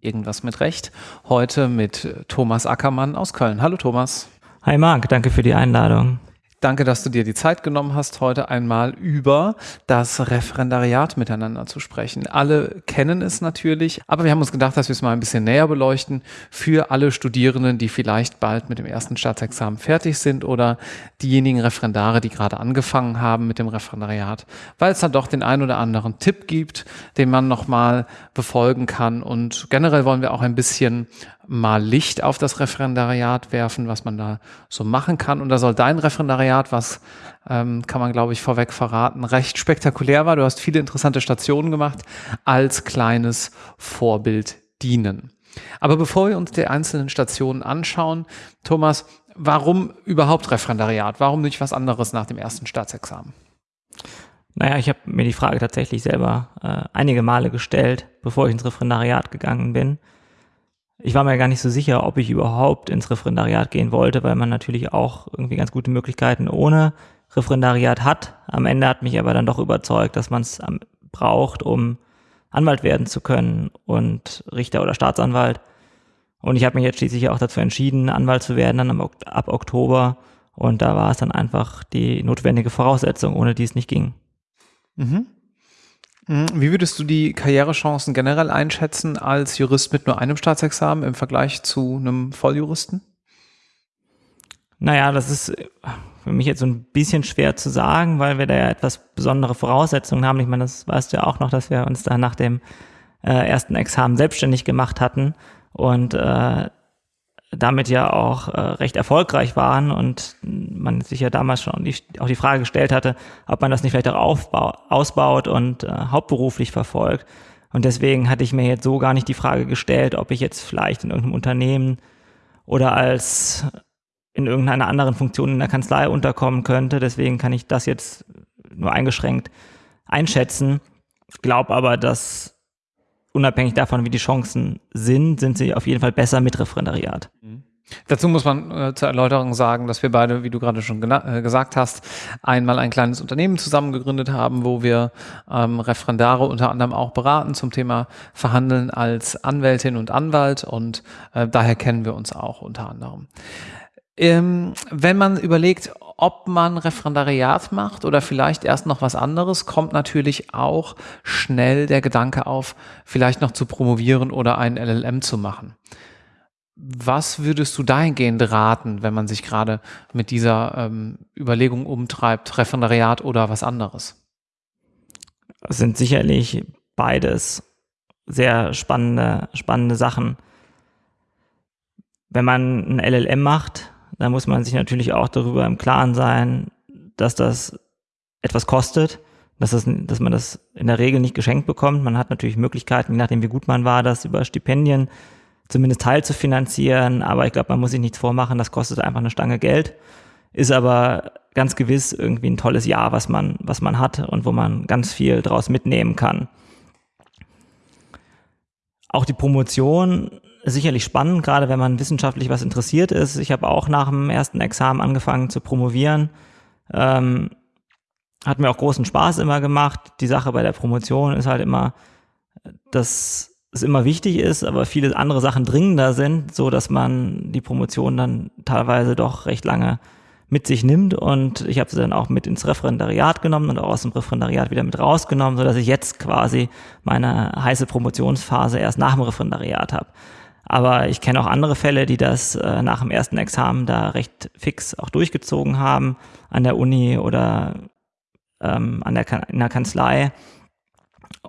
Irgendwas mit Recht. Heute mit Thomas Ackermann aus Köln. Hallo Thomas. Hi Marc, danke für die Einladung. Danke, dass du dir die Zeit genommen hast, heute einmal über das Referendariat miteinander zu sprechen. Alle kennen es natürlich, aber wir haben uns gedacht, dass wir es mal ein bisschen näher beleuchten für alle Studierenden, die vielleicht bald mit dem ersten Staatsexamen fertig sind oder diejenigen Referendare, die gerade angefangen haben mit dem Referendariat, weil es da doch den ein oder anderen Tipp gibt, den man nochmal befolgen kann. Und generell wollen wir auch ein bisschen mal Licht auf das Referendariat werfen, was man da so machen kann. Und da soll dein Referendariat, was ähm, kann man, glaube ich, vorweg verraten, recht spektakulär war. Du hast viele interessante Stationen gemacht, als kleines Vorbild dienen. Aber bevor wir uns die einzelnen Stationen anschauen, Thomas, warum überhaupt Referendariat? Warum nicht was anderes nach dem ersten Staatsexamen? Naja, ich habe mir die Frage tatsächlich selber äh, einige Male gestellt, bevor ich ins Referendariat gegangen bin ich war mir gar nicht so sicher, ob ich überhaupt ins Referendariat gehen wollte, weil man natürlich auch irgendwie ganz gute Möglichkeiten ohne Referendariat hat. Am Ende hat mich aber dann doch überzeugt, dass man es braucht, um Anwalt werden zu können und Richter oder Staatsanwalt. Und ich habe mich jetzt schließlich auch dazu entschieden, Anwalt zu werden, dann ab Oktober. Und da war es dann einfach die notwendige Voraussetzung, ohne die es nicht ging. Mhm. Mhm. Wie würdest du die Karrierechancen generell einschätzen als Jurist mit nur einem Staatsexamen im Vergleich zu einem Volljuristen? Naja, das ist für mich jetzt so ein bisschen schwer zu sagen, weil wir da ja etwas besondere Voraussetzungen haben. Ich meine, das weißt du ja auch noch, dass wir uns da nach dem äh, ersten Examen selbstständig gemacht hatten und äh, damit ja auch äh, recht erfolgreich waren und man sich ja damals schon die, auch die Frage gestellt hatte, ob man das nicht vielleicht auch aufbau, ausbaut und äh, hauptberuflich verfolgt. Und deswegen hatte ich mir jetzt so gar nicht die Frage gestellt, ob ich jetzt vielleicht in irgendeinem Unternehmen oder als in irgendeiner anderen Funktion in der Kanzlei unterkommen könnte. Deswegen kann ich das jetzt nur eingeschränkt einschätzen. Ich glaube aber, dass unabhängig davon, wie die Chancen sind, sind sie auf jeden Fall besser mit Referendariat. Mhm. Dazu muss man äh, zur Erläuterung sagen, dass wir beide, wie du gerade schon äh, gesagt hast, einmal ein kleines Unternehmen zusammen gegründet haben, wo wir ähm, Referendare unter anderem auch beraten zum Thema Verhandeln als Anwältin und Anwalt und äh, daher kennen wir uns auch unter anderem. Ähm, wenn man überlegt, ob man Referendariat macht oder vielleicht erst noch was anderes, kommt natürlich auch schnell der Gedanke auf, vielleicht noch zu promovieren oder einen LLM zu machen. Was würdest du dahingehend raten, wenn man sich gerade mit dieser ähm, Überlegung umtreibt, Referendariat oder was anderes? Es sind sicherlich beides sehr spannende, spannende Sachen. Wenn man ein LLM macht, da muss man sich natürlich auch darüber im Klaren sein, dass das etwas kostet, dass, das, dass man das in der Regel nicht geschenkt bekommt. Man hat natürlich Möglichkeiten, je nachdem wie gut man war, das über Stipendien zumindest teil zu finanzieren. Aber ich glaube, man muss sich nichts vormachen, das kostet einfach eine Stange Geld. Ist aber ganz gewiss irgendwie ein tolles Jahr, was man, was man hat und wo man ganz viel draus mitnehmen kann. Auch die Promotion sicherlich spannend, gerade wenn man wissenschaftlich was interessiert ist. Ich habe auch nach dem ersten Examen angefangen zu promovieren. Ähm, hat mir auch großen Spaß immer gemacht. Die Sache bei der Promotion ist halt immer, dass es immer wichtig ist, aber viele andere Sachen dringender sind, so dass man die Promotion dann teilweise doch recht lange mit sich nimmt und ich habe sie dann auch mit ins Referendariat genommen und auch aus dem Referendariat wieder mit rausgenommen, so dass ich jetzt quasi meine heiße Promotionsphase erst nach dem Referendariat habe. Aber ich kenne auch andere Fälle, die das äh, nach dem ersten Examen da recht fix auch durchgezogen haben an der Uni oder ähm, an der, in der Kanzlei.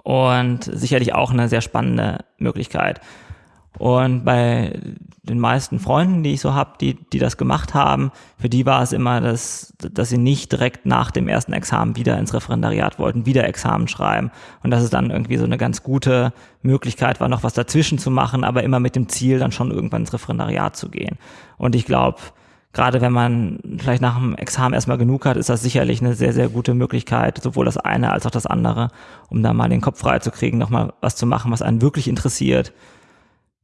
Und sicherlich auch eine sehr spannende Möglichkeit. Und bei den meisten Freunden, die ich so habe, die, die das gemacht haben, für die war es immer, dass, dass sie nicht direkt nach dem ersten Examen wieder ins Referendariat wollten, wieder Examen schreiben. Und dass es dann irgendwie so eine ganz gute Möglichkeit war, noch was dazwischen zu machen, aber immer mit dem Ziel, dann schon irgendwann ins Referendariat zu gehen. Und ich glaube, gerade wenn man vielleicht nach dem Examen erstmal genug hat, ist das sicherlich eine sehr, sehr gute Möglichkeit, sowohl das eine als auch das andere, um da mal den Kopf frei zu kriegen, nochmal was zu machen, was einen wirklich interessiert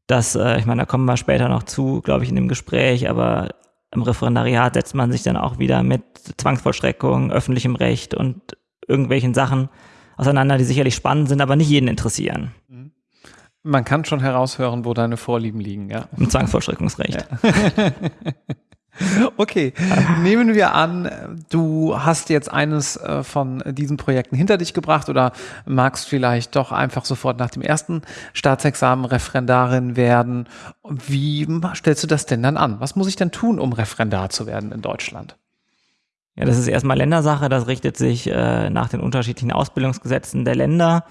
dass, äh, ich meine, da kommen wir später noch zu, glaube ich, in dem Gespräch, aber im Referendariat setzt man sich dann auch wieder mit Zwangsvollstreckung, öffentlichem Recht und irgendwelchen Sachen auseinander, die sicherlich spannend sind, aber nicht jeden interessieren. Man kann schon heraushören, wo deine Vorlieben liegen, ja. Im Zwangsvollstreckungsrecht. Ja. Okay, nehmen wir an, du hast jetzt eines äh, von diesen Projekten hinter dich gebracht oder magst vielleicht doch einfach sofort nach dem ersten Staatsexamen Referendarin werden. Wie stellst du das denn dann an? Was muss ich denn tun, um Referendar zu werden in Deutschland? Ja, das ist erstmal Ländersache. Das richtet sich äh, nach den unterschiedlichen Ausbildungsgesetzen der Länder.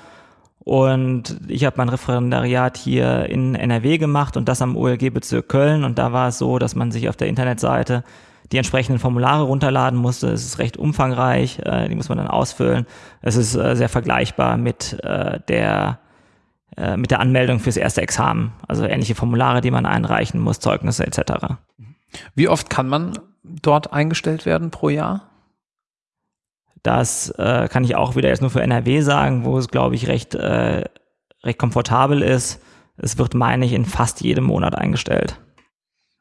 Und ich habe mein Referendariat hier in NRW gemacht und das am OLG-Bezirk Köln. Und da war es so, dass man sich auf der Internetseite die entsprechenden Formulare runterladen musste. Es ist recht umfangreich, äh, die muss man dann ausfüllen. Es ist äh, sehr vergleichbar mit äh, der äh, mit der Anmeldung fürs erste Examen. Also ähnliche Formulare, die man einreichen muss, Zeugnisse etc. Wie oft kann man dort eingestellt werden pro Jahr? Das äh, kann ich auch wieder jetzt nur für NRW sagen, wo es, glaube ich, recht, äh, recht komfortabel ist. Es wird, meine ich, in fast jedem Monat eingestellt.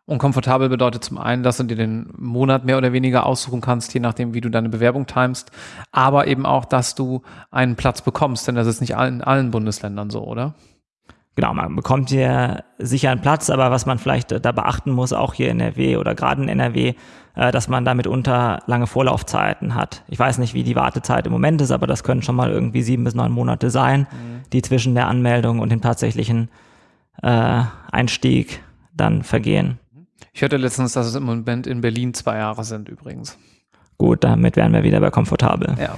Und komfortabel bedeutet zum einen, dass du dir den Monat mehr oder weniger aussuchen kannst, je nachdem, wie du deine Bewerbung timest, aber eben auch, dass du einen Platz bekommst, denn das ist nicht in allen Bundesländern so, oder? Genau, man bekommt hier sicher einen Platz, aber was man vielleicht da beachten muss, auch hier in NRW oder gerade in NRW, äh, dass man da mitunter lange Vorlaufzeiten hat. Ich weiß nicht, wie die Wartezeit im Moment ist, aber das können schon mal irgendwie sieben bis neun Monate sein, mhm. die zwischen der Anmeldung und dem tatsächlichen äh, Einstieg dann vergehen. Ich hörte letztens, dass es im Moment in Berlin zwei Jahre sind übrigens. Gut, damit wären wir wieder bei komfortabel. Ja.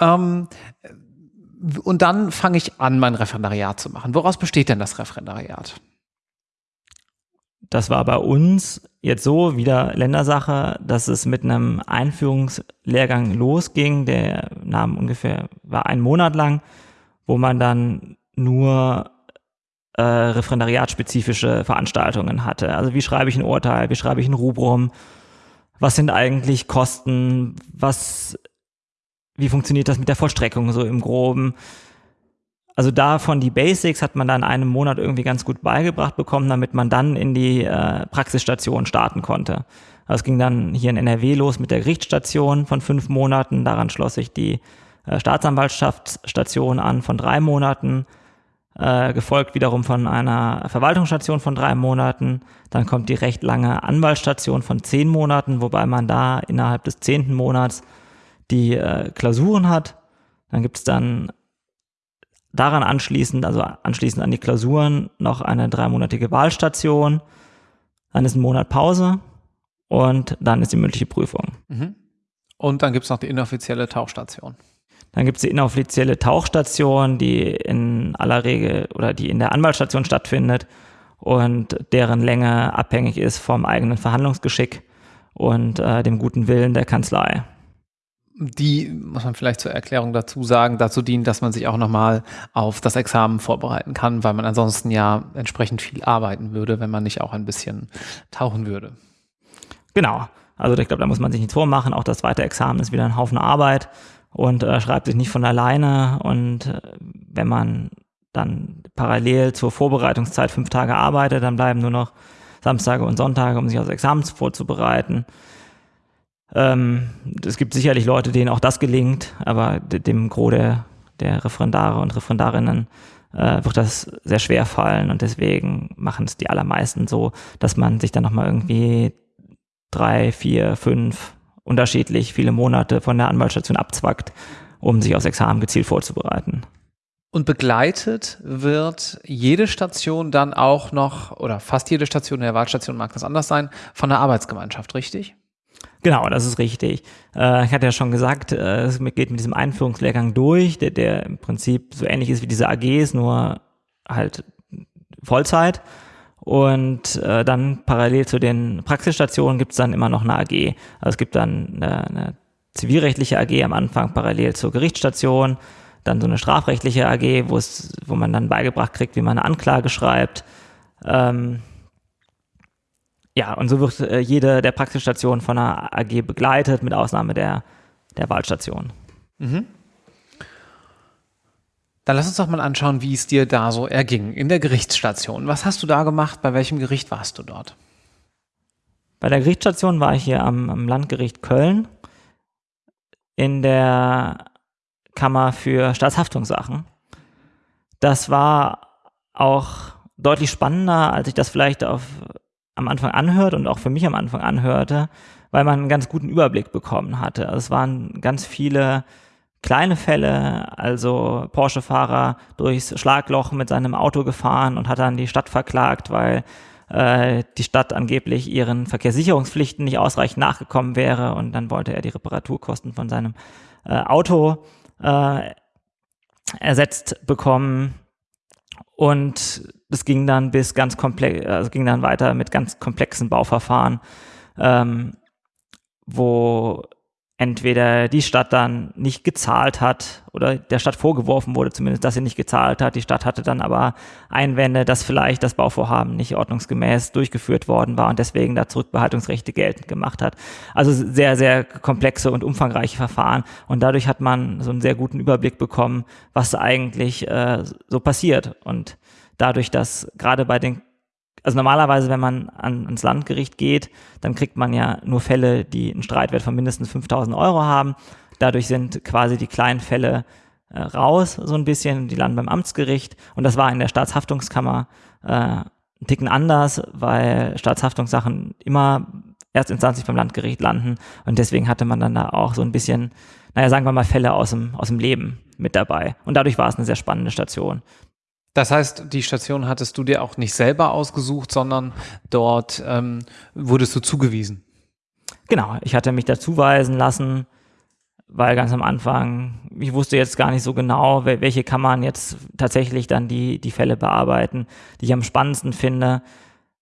ähm, und dann fange ich an, mein Referendariat zu machen. Woraus besteht denn das Referendariat? Das war bei uns jetzt so wieder Ländersache, dass es mit einem Einführungslehrgang losging, der nahm ungefähr, war ein Monat lang, wo man dann nur äh, referendariatspezifische Veranstaltungen hatte. Also wie schreibe ich ein Urteil, wie schreibe ich ein Rubrum, was sind eigentlich Kosten, was, wie funktioniert das mit der Vollstreckung so im Groben, also davon die Basics hat man dann einem Monat irgendwie ganz gut beigebracht bekommen, damit man dann in die äh, Praxisstation starten konnte. Also es ging dann hier in NRW los mit der Gerichtsstation von fünf Monaten. Daran schloss sich die äh, Staatsanwaltschaftsstation an von drei Monaten, äh, gefolgt wiederum von einer Verwaltungsstation von drei Monaten. Dann kommt die recht lange Anwaltsstation von zehn Monaten, wobei man da innerhalb des zehnten Monats die äh, Klausuren hat. Dann gibt es dann daran anschließend, also anschließend an die Klausuren, noch eine dreimonatige Wahlstation. Dann ist ein Monat Pause und dann ist die mündliche Prüfung. Mhm. Und dann gibt es noch die inoffizielle Tauchstation. Dann gibt es die inoffizielle Tauchstation, die in aller Regel oder die in der Anwaltsstation stattfindet und deren Länge abhängig ist vom eigenen Verhandlungsgeschick und äh, dem guten Willen der Kanzlei die, muss man vielleicht zur Erklärung dazu sagen, dazu dient, dass man sich auch nochmal auf das Examen vorbereiten kann, weil man ansonsten ja entsprechend viel arbeiten würde, wenn man nicht auch ein bisschen tauchen würde. Genau. Also ich glaube, da muss man sich nichts vormachen. Auch das zweite Examen ist wieder ein Haufen Arbeit und äh, schreibt sich nicht von alleine. Und äh, wenn man dann parallel zur Vorbereitungszeit fünf Tage arbeitet, dann bleiben nur noch Samstage und Sonntage, um sich aufs Examen vorzubereiten. Ähm, es gibt sicherlich Leute, denen auch das gelingt, aber dem Gros der, der Referendare und Referendarinnen äh, wird das sehr schwer fallen und deswegen machen es die allermeisten so, dass man sich dann nochmal irgendwie drei, vier, fünf unterschiedlich viele Monate von der Anwaltsstation abzwackt, um sich aufs Examen gezielt vorzubereiten. Und begleitet wird jede Station dann auch noch, oder fast jede Station der Wahlstation mag das anders sein, von der Arbeitsgemeinschaft, richtig? Genau, das ist richtig. Äh, ich hatte ja schon gesagt, äh, es geht mit diesem Einführungslehrgang durch, der, der im Prinzip so ähnlich ist wie diese AGs, nur halt Vollzeit. Und äh, dann parallel zu den Praxisstationen gibt es dann immer noch eine AG. Also es gibt dann eine, eine zivilrechtliche AG am Anfang parallel zur Gerichtsstation, dann so eine strafrechtliche AG, wo wo man dann beigebracht kriegt, wie man eine Anklage schreibt. Ähm, ja, und so wird äh, jede der Praxisstationen von einer AG begleitet, mit Ausnahme der, der Wahlstation. Mhm. Dann lass uns doch mal anschauen, wie es dir da so erging in der Gerichtsstation. Was hast du da gemacht? Bei welchem Gericht warst du dort? Bei der Gerichtsstation war ich hier am, am Landgericht Köln in der Kammer für Staatshaftungssachen. Das war auch deutlich spannender, als ich das vielleicht auf, am Anfang anhört und auch für mich am Anfang anhörte, weil man einen ganz guten Überblick bekommen hatte. Also es waren ganz viele kleine Fälle, also Porsche-Fahrer durchs Schlagloch mit seinem Auto gefahren und hat dann die Stadt verklagt, weil äh, die Stadt angeblich ihren Verkehrssicherungspflichten nicht ausreichend nachgekommen wäre und dann wollte er die Reparaturkosten von seinem äh, Auto äh, ersetzt bekommen. Und es ging dann bis ganz komplex, also ging dann weiter mit ganz komplexen Bauverfahren, ähm, wo entweder die Stadt dann nicht gezahlt hat oder der Stadt vorgeworfen wurde zumindest, dass sie nicht gezahlt hat. Die Stadt hatte dann aber Einwände, dass vielleicht das Bauvorhaben nicht ordnungsgemäß durchgeführt worden war und deswegen da Zurückbehaltungsrechte geltend gemacht hat. Also sehr, sehr komplexe und umfangreiche Verfahren und dadurch hat man so einen sehr guten Überblick bekommen, was eigentlich äh, so passiert und dadurch, dass gerade bei den also normalerweise, wenn man an, ans Landgericht geht, dann kriegt man ja nur Fälle, die einen Streitwert von mindestens 5000 Euro haben. Dadurch sind quasi die kleinen Fälle äh, raus, so ein bisschen, die landen beim Amtsgericht. Und das war in der Staatshaftungskammer äh, ein Ticken anders, weil Staatshaftungssachen immer erstinstanzlich beim Landgericht landen. Und deswegen hatte man dann da auch so ein bisschen, naja, sagen wir mal, Fälle aus dem, aus dem Leben mit dabei. Und dadurch war es eine sehr spannende Station. Das heißt, die Station hattest du dir auch nicht selber ausgesucht, sondern dort ähm, wurdest du zugewiesen. Genau, ich hatte mich dazuweisen lassen, weil ganz am Anfang, ich wusste jetzt gar nicht so genau, welche man jetzt tatsächlich dann die, die Fälle bearbeiten, die ich am spannendsten finde.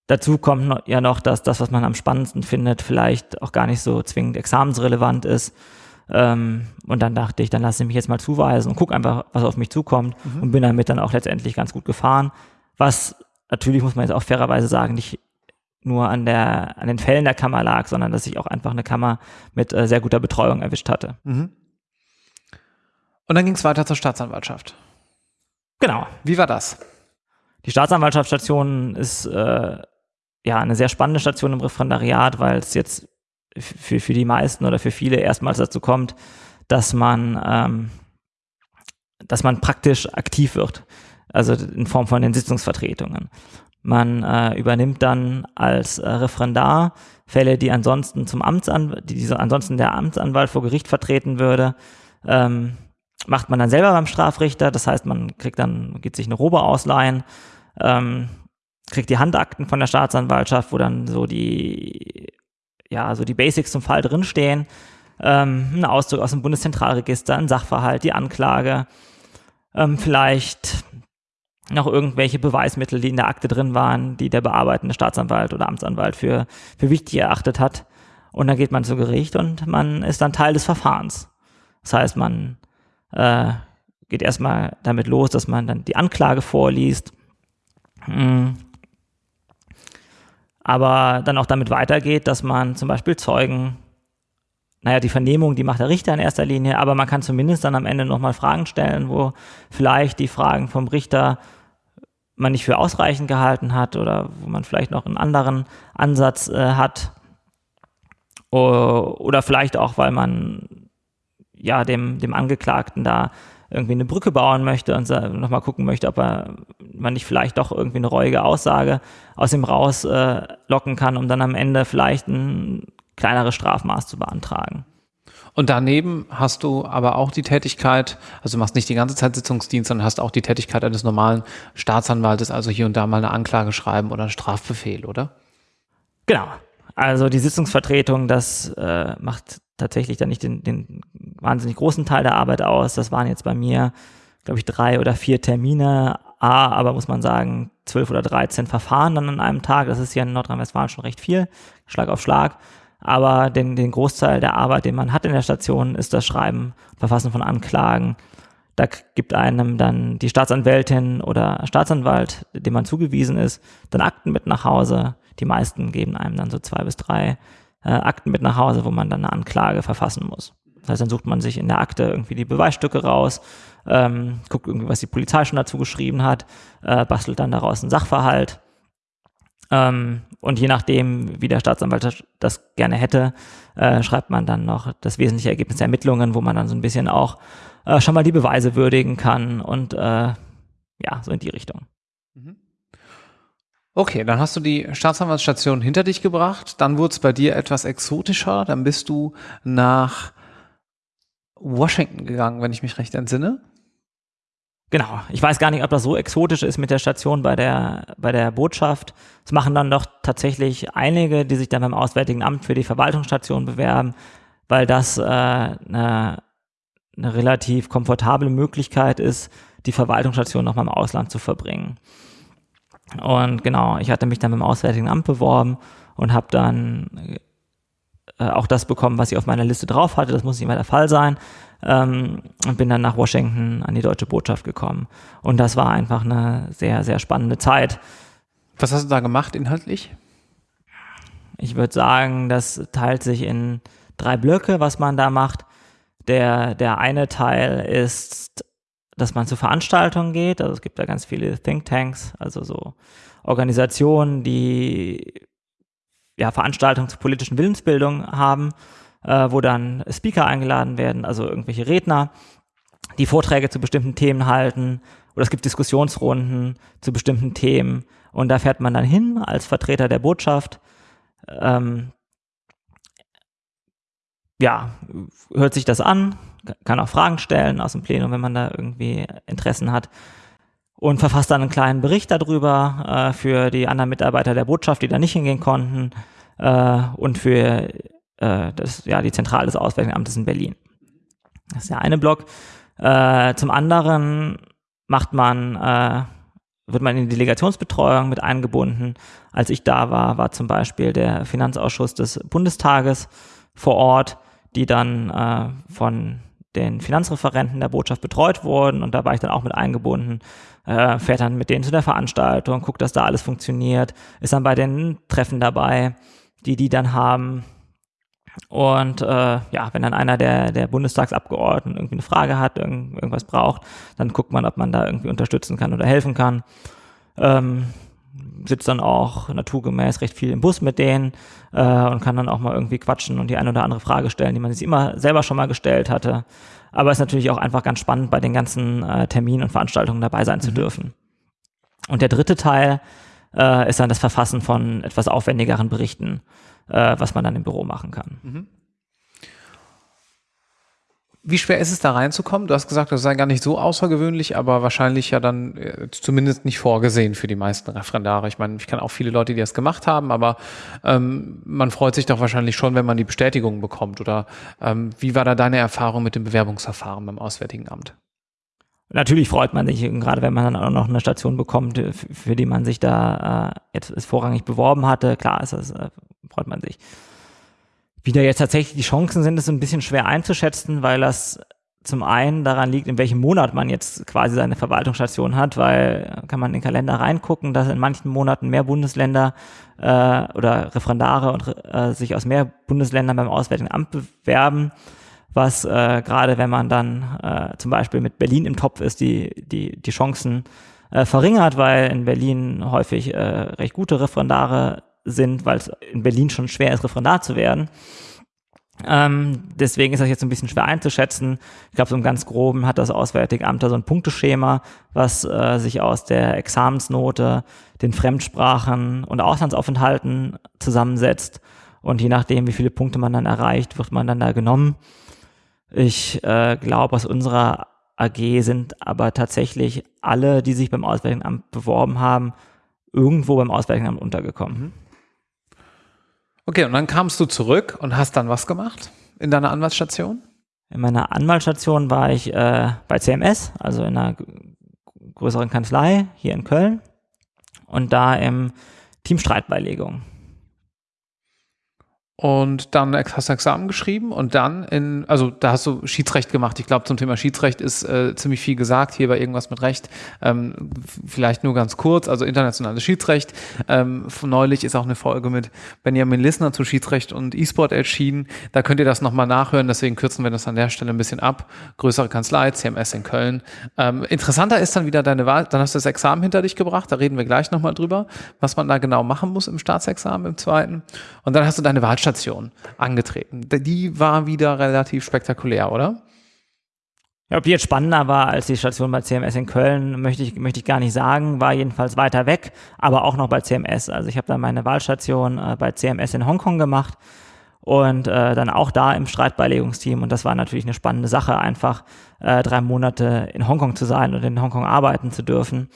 Dazu kommt ja noch, dass das, was man am spannendsten findet, vielleicht auch gar nicht so zwingend examensrelevant ist. Ähm, und dann dachte ich, dann lasse ich mich jetzt mal zuweisen und gucke einfach, was auf mich zukommt mhm. und bin damit dann auch letztendlich ganz gut gefahren. Was natürlich, muss man jetzt auch fairerweise sagen, nicht nur an, der, an den Fällen der Kammer lag, sondern dass ich auch einfach eine Kammer mit äh, sehr guter Betreuung erwischt hatte. Mhm. Und dann ging es weiter zur Staatsanwaltschaft. Genau. Wie war das? Die Staatsanwaltschaftsstation ist äh, ja eine sehr spannende Station im Referendariat, weil es jetzt für, für die meisten oder für viele erstmals dazu kommt, dass man, ähm, dass man praktisch aktiv wird. Also in Form von den Sitzungsvertretungen. Man äh, übernimmt dann als äh, Referendar Fälle, die ansonsten zum Amtsanwalt, die, die ansonsten der Amtsanwalt vor Gericht vertreten würde, ähm, macht man dann selber beim Strafrichter. Das heißt, man kriegt dann, geht sich eine Robe ausleihen, ähm, kriegt die Handakten von der Staatsanwaltschaft, wo dann so die ja, also die Basics zum Fall drinstehen. Ähm, ein Auszug aus dem Bundeszentralregister, ein Sachverhalt, die Anklage, ähm, vielleicht noch irgendwelche Beweismittel, die in der Akte drin waren, die der bearbeitende Staatsanwalt oder Amtsanwalt für, für wichtig erachtet hat. Und dann geht man zu Gericht und man ist dann Teil des Verfahrens. Das heißt, man äh, geht erstmal damit los, dass man dann die Anklage vorliest. Hm aber dann auch damit weitergeht, dass man zum Beispiel Zeugen, naja, die Vernehmung, die macht der Richter in erster Linie, aber man kann zumindest dann am Ende nochmal Fragen stellen, wo vielleicht die Fragen vom Richter man nicht für ausreichend gehalten hat oder wo man vielleicht noch einen anderen Ansatz äh, hat. Oder vielleicht auch, weil man ja dem, dem Angeklagten da irgendwie eine Brücke bauen möchte und nochmal gucken möchte, ob er, man nicht vielleicht doch irgendwie eine reuige Aussage aus ihm rauslocken äh, kann, um dann am Ende vielleicht ein kleineres Strafmaß zu beantragen. Und daneben hast du aber auch die Tätigkeit, also du machst nicht die ganze Zeit Sitzungsdienst, sondern hast auch die Tätigkeit eines normalen Staatsanwaltes, also hier und da mal eine Anklage schreiben oder einen Strafbefehl, oder? Genau. Also die Sitzungsvertretung, das äh, macht tatsächlich dann nicht den, den wahnsinnig großen Teil der Arbeit aus. Das waren jetzt bei mir, glaube ich, drei oder vier Termine. A, aber muss man sagen, zwölf oder dreizehn Verfahren dann an einem Tag. Das ist hier in Nordrhein-Westfalen schon recht viel, Schlag auf Schlag. Aber den, den Großteil der Arbeit, den man hat in der Station, ist das Schreiben, Verfassen von Anklagen. Da gibt einem dann die Staatsanwältin oder Staatsanwalt, dem man zugewiesen ist, dann Akten mit nach Hause. Die meisten geben einem dann so zwei bis drei äh, Akten mit nach Hause, wo man dann eine Anklage verfassen muss. Das heißt, dann sucht man sich in der Akte irgendwie die Beweisstücke raus, ähm, guckt irgendwie, was die Polizei schon dazu geschrieben hat, äh, bastelt dann daraus einen Sachverhalt. Ähm, und je nachdem, wie der Staatsanwalt das gerne hätte, äh, schreibt man dann noch das wesentliche Ergebnis der Ermittlungen, wo man dann so ein bisschen auch äh, schon mal die Beweise würdigen kann und äh, ja, so in die Richtung. Okay, dann hast du die Staatsanwaltsstation hinter dich gebracht. Dann wurde es bei dir etwas exotischer. Dann bist du nach Washington gegangen, wenn ich mich recht entsinne. Genau. Ich weiß gar nicht, ob das so exotisch ist mit der Station bei der, bei der Botschaft. Es machen dann doch tatsächlich einige, die sich dann beim Auswärtigen Amt für die Verwaltungsstation bewerben, weil das äh, eine, eine relativ komfortable Möglichkeit ist, die Verwaltungsstation nochmal im Ausland zu verbringen. Und genau, ich hatte mich dann beim Auswärtigen Amt beworben und habe dann äh, auch das bekommen, was ich auf meiner Liste drauf hatte. Das muss nicht mehr der Fall sein. Ähm, und bin dann nach Washington an die deutsche Botschaft gekommen. Und das war einfach eine sehr, sehr spannende Zeit. Was hast du da gemacht inhaltlich? Ich würde sagen, das teilt sich in drei Blöcke, was man da macht. Der, der eine Teil ist dass man zu Veranstaltungen geht. Also es gibt da ganz viele Thinktanks, also so Organisationen, die ja, Veranstaltungen zur politischen Willensbildung haben, äh, wo dann Speaker eingeladen werden, also irgendwelche Redner, die Vorträge zu bestimmten Themen halten. Oder es gibt Diskussionsrunden zu bestimmten Themen. Und da fährt man dann hin als Vertreter der Botschaft. Ähm, ja, hört sich das an, kann auch Fragen stellen aus dem Plenum, wenn man da irgendwie Interessen hat. Und verfasst dann einen kleinen Bericht darüber äh, für die anderen Mitarbeiter der Botschaft, die da nicht hingehen konnten, äh, und für äh, das, ja, die Zentrale des Auswärtigen Amtes in Berlin. Das ist der eine Block. Äh, zum anderen macht man, äh, wird man in die Delegationsbetreuung mit eingebunden. Als ich da war, war zum Beispiel der Finanzausschuss des Bundestages vor Ort, die dann äh, von den Finanzreferenten der Botschaft betreut wurden und da war ich dann auch mit eingebunden, äh, fährt dann mit denen zu der Veranstaltung, guckt, dass da alles funktioniert, ist dann bei den Treffen dabei, die die dann haben. Und äh, ja, wenn dann einer der, der Bundestagsabgeordneten irgendwie eine Frage hat, irgend, irgendwas braucht, dann guckt man, ob man da irgendwie unterstützen kann oder helfen kann. Ähm, sitzt dann auch naturgemäß recht viel im Bus mit denen äh, und kann dann auch mal irgendwie quatschen und die eine oder andere Frage stellen, die man sich immer selber schon mal gestellt hatte. Aber es ist natürlich auch einfach ganz spannend, bei den ganzen äh, Terminen und Veranstaltungen dabei sein mhm. zu dürfen. Und der dritte Teil äh, ist dann das Verfassen von etwas aufwendigeren Berichten, äh, was man dann im Büro machen kann. Mhm. Wie schwer ist es da reinzukommen? Du hast gesagt, das sei gar nicht so außergewöhnlich, aber wahrscheinlich ja dann äh, zumindest nicht vorgesehen für die meisten Referendare. Ich meine, ich kenne auch viele Leute, die das gemacht haben, aber ähm, man freut sich doch wahrscheinlich schon, wenn man die Bestätigung bekommt. Oder ähm, wie war da deine Erfahrung mit dem Bewerbungsverfahren beim Auswärtigen Amt? Natürlich freut man sich, gerade wenn man dann auch noch eine Station bekommt, für die man sich da äh, jetzt vorrangig beworben hatte. Klar ist das, äh, freut man sich. Wie da jetzt tatsächlich die Chancen sind, ist ein bisschen schwer einzuschätzen, weil das zum einen daran liegt, in welchem Monat man jetzt quasi seine Verwaltungsstation hat, weil kann man in den Kalender reingucken, dass in manchen Monaten mehr Bundesländer äh, oder Referendare und äh, sich aus mehr Bundesländern beim Auswärtigen Amt bewerben, was äh, gerade wenn man dann äh, zum Beispiel mit Berlin im Topf ist, die, die, die Chancen äh, verringert, weil in Berlin häufig äh, recht gute Referendare sind, weil es in Berlin schon schwer ist, Referendar zu werden. Ähm, deswegen ist das jetzt ein bisschen schwer einzuschätzen. Ich glaube, so im ganz groben hat das Auswärtige Amt da so ein Punkteschema, was äh, sich aus der Examensnote, den Fremdsprachen und Auslandsaufenthalten zusammensetzt. Und je nachdem, wie viele Punkte man dann erreicht, wird man dann da genommen. Ich äh, glaube, aus unserer AG sind aber tatsächlich alle, die sich beim Auswärtigen Amt beworben haben, irgendwo beim Auswärtigen Amt untergekommen. Okay, und dann kamst du zurück und hast dann was gemacht in deiner Anwaltsstation? In meiner Anwaltsstation war ich äh, bei CMS, also in einer größeren Kanzlei hier in Köln und da im Team Streitbeilegung. Und dann hast du Examen geschrieben und dann in, also da hast du Schiedsrecht gemacht. Ich glaube, zum Thema Schiedsrecht ist äh, ziemlich viel gesagt. Hier war irgendwas mit Recht. Ähm, vielleicht nur ganz kurz, also internationales Schiedsrecht. Ähm, neulich ist auch eine Folge mit Benjamin Lissner zu Schiedsrecht und E-Sport erschienen. Da könnt ihr das nochmal nachhören, deswegen kürzen wir das an der Stelle ein bisschen ab. Größere Kanzlei, CMS in Köln. Ähm, interessanter ist dann wieder deine Wahl, dann hast du das Examen hinter dich gebracht, da reden wir gleich nochmal drüber, was man da genau machen muss im Staatsexamen im zweiten. Und dann hast du deine Wahlstation Station angetreten. Die war wieder relativ spektakulär, oder? Ja, ob die jetzt spannender war als die Station bei CMS in Köln, möchte ich, möchte ich gar nicht sagen, war jedenfalls weiter weg, aber auch noch bei CMS. Also ich habe dann meine Wahlstation äh, bei CMS in Hongkong gemacht und äh, dann auch da im Streitbeilegungsteam und das war natürlich eine spannende Sache, einfach äh, drei Monate in Hongkong zu sein und in Hongkong arbeiten zu dürfen.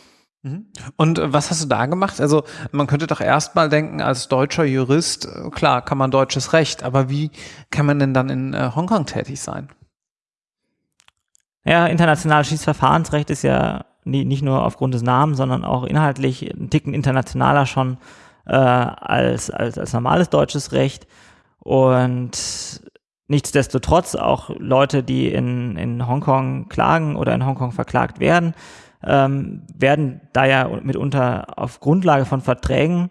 Mhm. Und äh, was hast du da gemacht? Also man könnte doch erstmal denken, als deutscher Jurist, äh, klar, kann man deutsches Recht, aber wie kann man denn dann in äh, Hongkong tätig sein? Ja, internationales Schiedsverfahrensrecht ist ja nie, nicht nur aufgrund des Namens, sondern auch inhaltlich ein Ticken internationaler schon äh, als, als, als normales deutsches Recht. Und nichtsdestotrotz auch Leute, die in, in Hongkong klagen oder in Hongkong verklagt werden, ähm, werden da ja mitunter auf Grundlage von Verträgen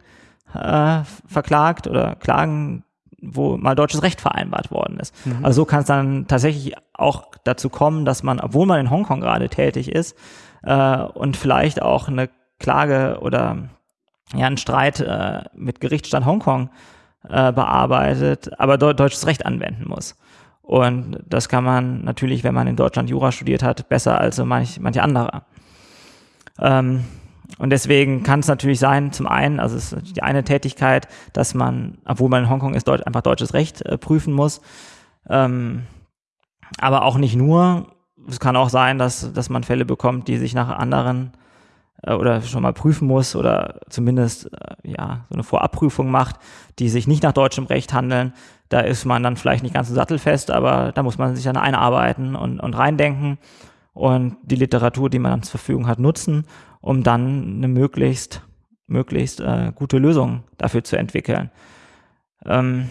äh, verklagt oder klagen, wo mal deutsches Recht vereinbart worden ist. Mhm. Also so kann es dann tatsächlich auch dazu kommen, dass man, obwohl man in Hongkong gerade tätig ist äh, und vielleicht auch eine Klage oder ja einen Streit äh, mit Gerichtsstand Hongkong äh, bearbeitet, aber de deutsches Recht anwenden muss. Und das kann man natürlich, wenn man in Deutschland Jura studiert hat, besser als so manch, manche andere. Ähm, und deswegen kann es natürlich sein, zum einen, also es ist die eine Tätigkeit, dass man, obwohl man in Hongkong ist, Deut einfach deutsches Recht äh, prüfen muss. Ähm, aber auch nicht nur. Es kann auch sein, dass, dass man Fälle bekommt, die sich nach anderen äh, oder schon mal prüfen muss oder zumindest äh, ja so eine Vorabprüfung macht, die sich nicht nach deutschem Recht handeln. Da ist man dann vielleicht nicht ganz so sattelfest, aber da muss man sich dann einarbeiten und, und reindenken und die Literatur, die man zur Verfügung hat, nutzen, um dann eine möglichst, möglichst äh, gute Lösung dafür zu entwickeln. Ähm,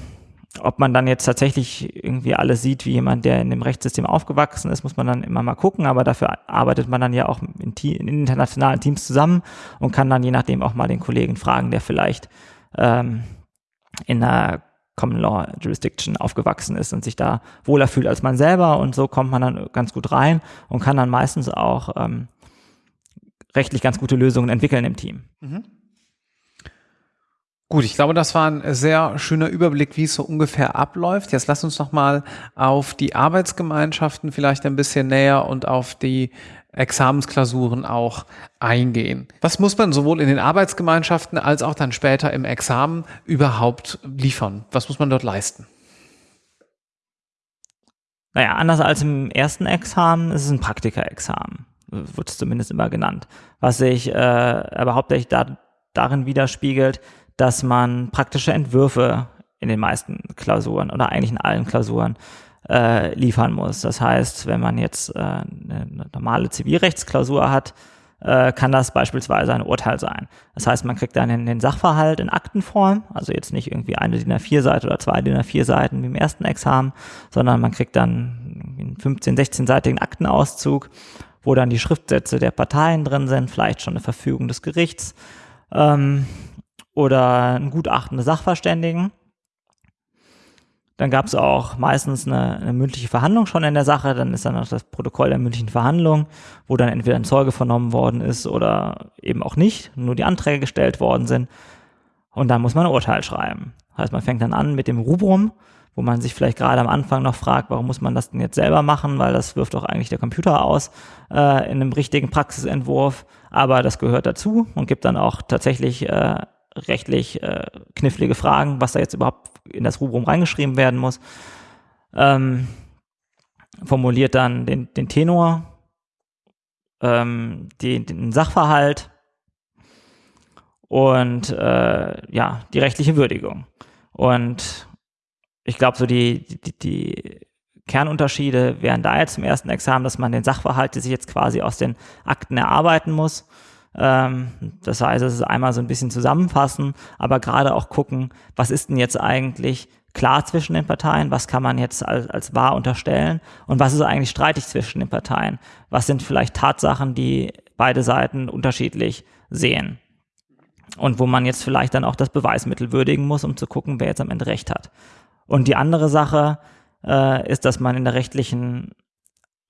ob man dann jetzt tatsächlich irgendwie alles sieht wie jemand, der in dem Rechtssystem aufgewachsen ist, muss man dann immer mal gucken, aber dafür arbeitet man dann ja auch in, in internationalen Teams zusammen und kann dann je nachdem auch mal den Kollegen fragen, der vielleicht ähm, in einer Common Law Jurisdiction aufgewachsen ist und sich da wohler fühlt als man selber und so kommt man dann ganz gut rein und kann dann meistens auch ähm, rechtlich ganz gute Lösungen entwickeln im Team. Mhm. Gut, ich glaube, das war ein sehr schöner Überblick, wie es so ungefähr abläuft. Jetzt lass uns noch mal auf die Arbeitsgemeinschaften vielleicht ein bisschen näher und auf die Examensklausuren auch eingehen. Was muss man sowohl in den Arbeitsgemeinschaften als auch dann später im Examen überhaupt liefern? Was muss man dort leisten? Naja, anders als im ersten Examen ist es ein Praktikerexamen, wird es zumindest immer genannt, was sich äh, aber hauptsächlich da, darin widerspiegelt, dass man praktische Entwürfe in den meisten Klausuren oder eigentlich in allen Klausuren äh, liefern muss. Das heißt, wenn man jetzt äh, eine normale Zivilrechtsklausur hat, äh, kann das beispielsweise ein Urteil sein. Das heißt, man kriegt dann den, den Sachverhalt in Aktenform, also jetzt nicht irgendwie eine DIN A4-Seite oder zwei DIN A4-Seiten wie im ersten Examen, sondern man kriegt dann einen 15-, 16-seitigen Aktenauszug, wo dann die Schriftsätze der Parteien drin sind, vielleicht schon eine Verfügung des Gerichts ähm, oder ein Gutachten des Sachverständigen. Dann gab es auch meistens eine, eine, mündliche Verhandlung schon in der Sache. Dann ist dann noch das Protokoll der mündlichen Verhandlung, wo dann entweder ein Zeuge vernommen worden ist oder eben auch nicht, nur die Anträge gestellt worden sind. Und dann muss man ein Urteil schreiben. Das heißt, man fängt dann an mit dem Rubrum, wo man sich vielleicht gerade am Anfang noch fragt, warum muss man das denn jetzt selber machen, weil das wirft doch eigentlich der Computer aus äh, in einem richtigen Praxisentwurf. Aber das gehört dazu und gibt dann auch tatsächlich äh, rechtlich äh, knifflige Fragen, was da jetzt überhaupt in das Rubrum reingeschrieben werden muss. Ähm, formuliert dann den, den Tenor, ähm, den, den Sachverhalt und äh, ja, die rechtliche Würdigung. Und ich glaube, so die, die, die Kernunterschiede wären da jetzt im ersten Examen, dass man den Sachverhalt, der sich jetzt quasi aus den Akten erarbeiten muss, das heißt, es ist einmal so ein bisschen zusammenfassen, aber gerade auch gucken, was ist denn jetzt eigentlich klar zwischen den Parteien, was kann man jetzt als, als wahr unterstellen? Und was ist eigentlich streitig zwischen den Parteien, was sind vielleicht Tatsachen, die beide Seiten unterschiedlich sehen? Und wo man jetzt vielleicht dann auch das Beweismittel würdigen muss, um zu gucken, wer jetzt am Ende recht hat. Und die andere Sache äh, ist, dass man in der rechtlichen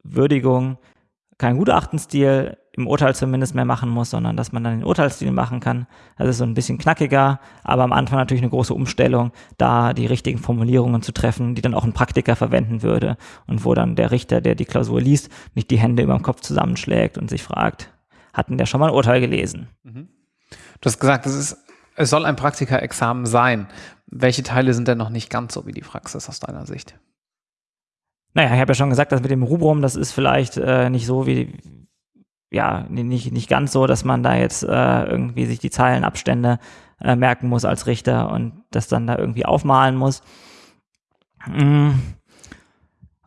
Würdigung keinen Gutachtenstil im Urteil zumindest mehr machen muss, sondern dass man dann den Urteilsstil machen kann. Das ist so ein bisschen knackiger, aber am Anfang natürlich eine große Umstellung, da die richtigen Formulierungen zu treffen, die dann auch ein Praktiker verwenden würde und wo dann der Richter, der die Klausur liest, nicht die Hände über dem Kopf zusammenschlägt und sich fragt, hatten der schon mal ein Urteil gelesen? Mhm. Du hast gesagt, es, ist, es soll ein Praktikerexamen sein. Welche Teile sind denn noch nicht ganz so wie die Praxis aus deiner Sicht? Naja, ich habe ja schon gesagt, dass mit dem Rubrum, das ist vielleicht äh, nicht so wie, ja, nicht, nicht ganz so, dass man da jetzt äh, irgendwie sich die Zeilenabstände äh, merken muss als Richter und das dann da irgendwie aufmalen muss. Mhm.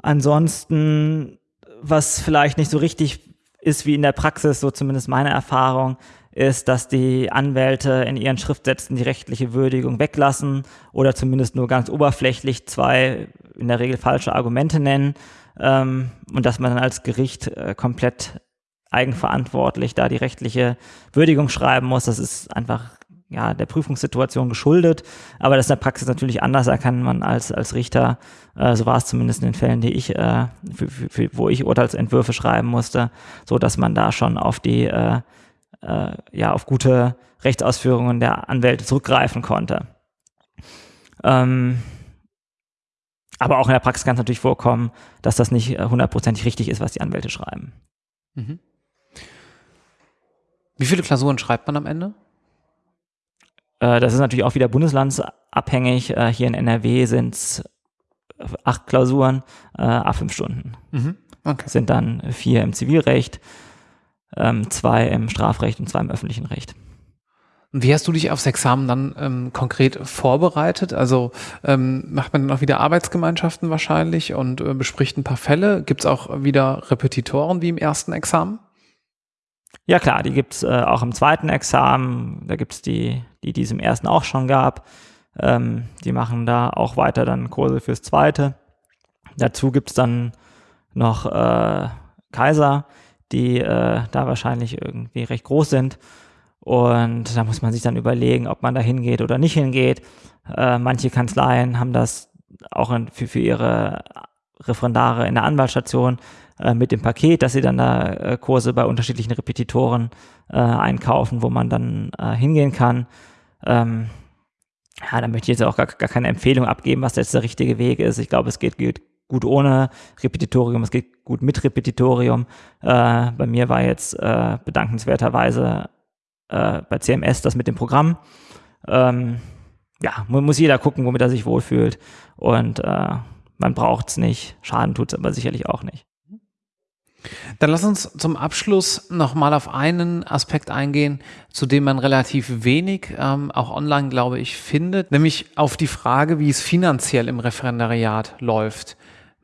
Ansonsten, was vielleicht nicht so richtig ist wie in der Praxis, so zumindest meine Erfahrung, ist, dass die Anwälte in ihren Schriftsätzen die rechtliche Würdigung weglassen oder zumindest nur ganz oberflächlich zwei in der Regel falsche Argumente nennen ähm, und dass man dann als Gericht äh, komplett eigenverantwortlich da die rechtliche Würdigung schreiben muss. Das ist einfach ja, der Prüfungssituation geschuldet, aber das ist in der Praxis natürlich anders, kann man als, als Richter, äh, so war es zumindest in den Fällen, die ich, äh, für, für, wo ich Urteilsentwürfe schreiben musste, so dass man da schon auf die, äh, äh, ja, auf gute Rechtsausführungen der Anwälte zurückgreifen konnte. Ähm, aber auch in der Praxis kann es natürlich vorkommen, dass das nicht hundertprozentig richtig ist, was die Anwälte schreiben. Mhm. Wie viele Klausuren schreibt man am Ende? Äh, das ist natürlich auch wieder bundeslandsabhängig. Äh, hier in NRW sind es acht Klausuren, äh, a fünf Stunden. Mhm. Okay. Sind dann vier im Zivilrecht, ähm, zwei im Strafrecht und zwei im öffentlichen Recht. Wie hast du dich aufs Examen dann ähm, konkret vorbereitet? Also ähm, macht man dann auch wieder Arbeitsgemeinschaften wahrscheinlich und äh, bespricht ein paar Fälle? Gibt es auch wieder Repetitoren wie im ersten Examen? Ja klar, die gibt's äh, auch im zweiten Examen. Da gibt's die, die, die es im ersten auch schon gab. Ähm, die machen da auch weiter dann Kurse fürs zweite. Dazu gibt's dann noch äh, Kaiser, die äh, da wahrscheinlich irgendwie recht groß sind. Und da muss man sich dann überlegen, ob man da hingeht oder nicht hingeht. Äh, manche Kanzleien haben das auch in, für, für ihre Referendare in der Anwaltsstation äh, mit dem Paket, dass sie dann da äh, Kurse bei unterschiedlichen Repetitoren äh, einkaufen, wo man dann äh, hingehen kann. Ähm, ja, da möchte ich jetzt auch gar, gar keine Empfehlung abgeben, was jetzt der richtige Weg ist. Ich glaube, es geht, geht gut ohne Repetitorium, es geht gut mit Repetitorium. Äh, bei mir war jetzt äh, bedankenswerterweise bei CMS das mit dem Programm. Ähm, ja, muss jeder gucken, womit er sich wohlfühlt. Und man braucht es nicht. Schaden tut es aber sicherlich auch nicht. Dann lass uns zum Abschluss nochmal auf einen Aspekt eingehen, zu dem man relativ wenig, ähm, auch online glaube ich, findet, nämlich auf die Frage, wie es finanziell im Referendariat läuft.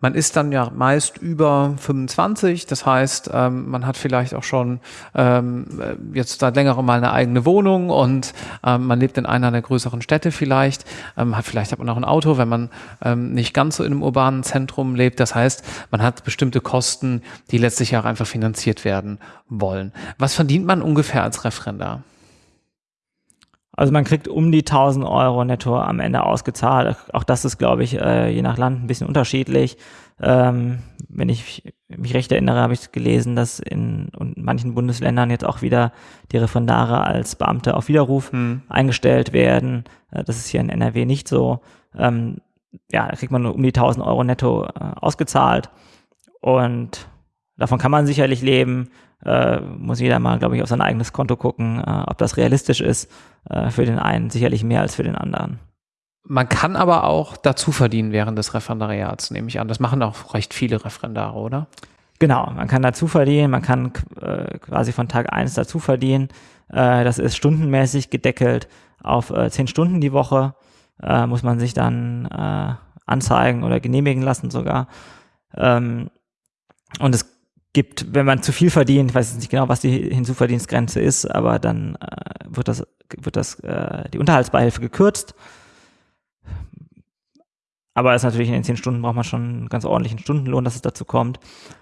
Man ist dann ja meist über 25, das heißt, ähm, man hat vielleicht auch schon ähm, jetzt seit längerem mal eine eigene Wohnung und ähm, man lebt in einer der größeren Städte vielleicht, ähm, hat vielleicht hat man auch ein Auto, wenn man ähm, nicht ganz so in einem urbanen Zentrum lebt. Das heißt, man hat bestimmte Kosten, die letztlich auch einfach finanziert werden wollen. Was verdient man ungefähr als Referendar? Also man kriegt um die 1000 Euro netto am Ende ausgezahlt. Auch das ist, glaube ich, äh, je nach Land ein bisschen unterschiedlich. Ähm, wenn ich mich recht erinnere, habe ich gelesen, dass in, in manchen Bundesländern jetzt auch wieder die Referendare als Beamte auf Widerruf hm. eingestellt werden. Äh, das ist hier in NRW nicht so. Ähm, ja, da kriegt man nur um die 1000 Euro netto äh, ausgezahlt. Und davon kann man sicherlich leben äh, muss jeder mal, glaube ich, auf sein eigenes Konto gucken, äh, ob das realistisch ist. Äh, für den einen sicherlich mehr als für den anderen. Man kann aber auch dazu verdienen während des Referendariats, nehme ich an. Das machen auch recht viele Referendare, oder? Genau, man kann dazu verdienen, man kann äh, quasi von Tag eins dazu verdienen. Äh, das ist stundenmäßig gedeckelt auf äh, zehn Stunden die Woche. Äh, muss man sich dann anzeigen oder genehmigen lassen sogar. Ähm, und es gibt, wenn man zu viel verdient, ich weiß nicht genau, was die Hinzuverdienstgrenze ist, aber dann äh, wird das, wird das, äh, die Unterhaltsbeihilfe gekürzt. aber ist natürlich in den zehn Stunden braucht man schon einen ganz ordentlichen Stundenlohn, dass es dazu kommt.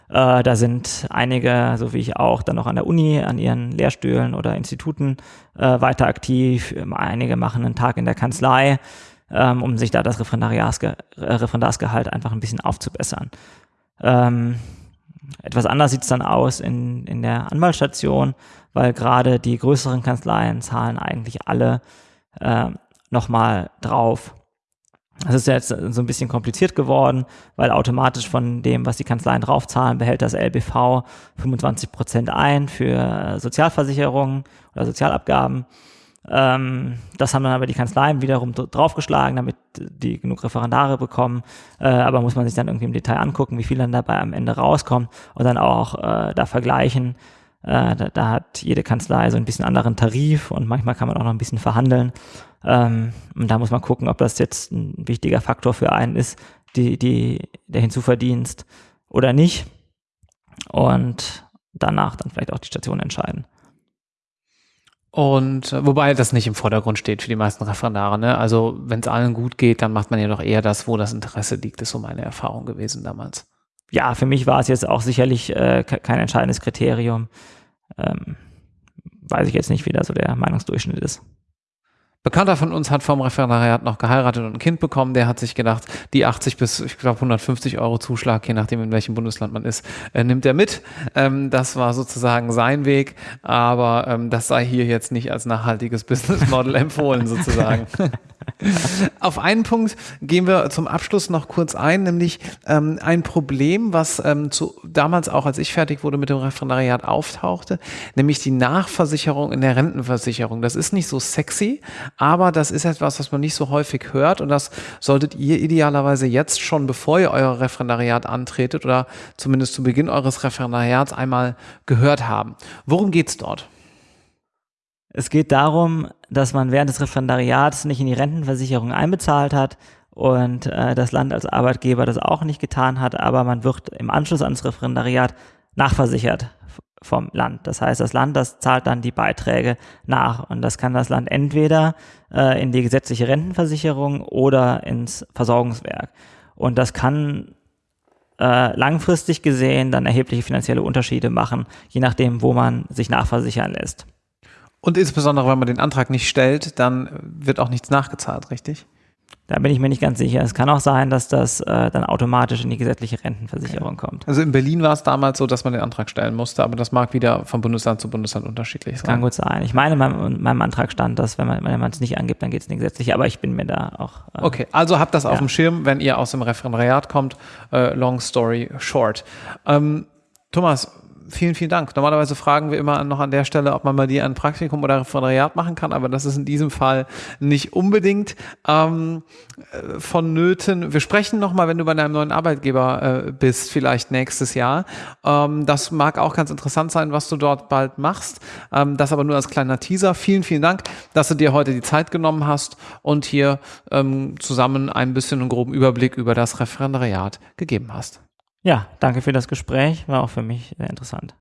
Äh, da sind einige, so wie ich auch, dann noch an der Uni, an ihren Lehrstühlen oder Instituten äh, weiter aktiv. Einige machen einen Tag in der Kanzlei, ähm, um sich da das Referendariatsge äh, Referendarsgehalt einfach ein bisschen aufzubessern. Ähm, etwas anders sieht es dann aus in, in der Anwaltsstation, weil gerade die größeren Kanzleien zahlen eigentlich alle äh, nochmal drauf. Das ist jetzt so ein bisschen kompliziert geworden, weil automatisch von dem, was die Kanzleien draufzahlen, behält das LBV 25 Prozent ein für Sozialversicherungen oder Sozialabgaben. Ähm, das haben dann aber die Kanzleien wiederum draufgeschlagen, damit die genug Referendare bekommen. Äh, aber muss man sich dann irgendwie im Detail angucken, wie viel dann dabei am Ende rauskommt und dann auch äh, da vergleichen. Äh, da, da, hat jede Kanzlei so ein bisschen anderen Tarif und manchmal kann man auch noch ein bisschen verhandeln. Ähm, und da muss man gucken, ob das jetzt ein wichtiger Faktor für einen ist, die, die, der Hinzuverdienst oder nicht. Und danach dann vielleicht auch die Station entscheiden. Und äh, wobei das nicht im Vordergrund steht für die meisten Referendare. Ne? Also wenn es allen gut geht, dann macht man ja doch eher das, wo das Interesse liegt, ist so meine Erfahrung gewesen damals. Ja, für mich war es jetzt auch sicherlich äh, kein entscheidendes Kriterium. Ähm, weiß ich jetzt nicht, wie da so der Meinungsdurchschnitt ist. Bekannter von uns hat vom Referendariat noch geheiratet und ein Kind bekommen. Der hat sich gedacht, die 80 bis, ich glaube, 150 Euro Zuschlag, je nachdem, in welchem Bundesland man ist, äh, nimmt er mit. Ähm, das war sozusagen sein Weg, aber ähm, das sei hier jetzt nicht als nachhaltiges Business Model empfohlen, sozusagen. Auf einen Punkt gehen wir zum Abschluss noch kurz ein, nämlich ähm, ein Problem, was ähm, zu, damals auch, als ich fertig wurde mit dem Referendariat, auftauchte, nämlich die Nachversicherung in der Rentenversicherung. Das ist nicht so sexy, aber das ist etwas, was man nicht so häufig hört und das solltet ihr idealerweise jetzt schon, bevor ihr euer Referendariat antretet oder zumindest zu Beginn eures Referendariats einmal gehört haben. Worum geht's dort? Es geht darum, dass man während des Referendariats nicht in die Rentenversicherung einbezahlt hat und äh, das Land als Arbeitgeber das auch nicht getan hat, aber man wird im Anschluss ans Referendariat nachversichert vom Land. Das heißt, das Land, das zahlt dann die Beiträge nach und das kann das Land entweder äh, in die gesetzliche Rentenversicherung oder ins Versorgungswerk. Und das kann äh, langfristig gesehen dann erhebliche finanzielle Unterschiede machen, je nachdem, wo man sich nachversichern lässt. Und insbesondere, wenn man den Antrag nicht stellt, dann wird auch nichts nachgezahlt, richtig? Da bin ich mir nicht ganz sicher. Es kann auch sein, dass das äh, dann automatisch in die gesetzliche Rentenversicherung okay. kommt. Also in Berlin war es damals so, dass man den Antrag stellen musste, aber das mag wieder von Bundesland zu Bundesland unterschiedlich sein. Kann gut sein. Ich meine, in meinem, meinem Antrag stand, dass wenn man wenn man es nicht angibt, dann geht es in die gesetzliche, aber ich bin mir da auch. Äh, okay, also habt das ja. auf dem Schirm, wenn ihr aus dem Referendariat kommt. Äh, long story short. Ähm, Thomas, vielen, vielen Dank. Normalerweise fragen wir immer noch an der Stelle, ob man bei dir ein Praktikum oder Referendariat machen kann, aber das ist in diesem Fall nicht unbedingt ähm, äh, vonnöten. Wir sprechen nochmal, wenn du bei deinem neuen Arbeitgeber äh, bist, vielleicht nächstes Jahr. Ähm, das mag auch ganz interessant sein, was du dort bald machst. Ähm, das aber nur als kleiner Teaser. Vielen, vielen Dank, dass du dir heute die Zeit genommen hast und hier ähm, zusammen ein bisschen einen groben Überblick über das Referendariat gegeben hast. Ja, danke für das Gespräch. War auch für mich sehr interessant.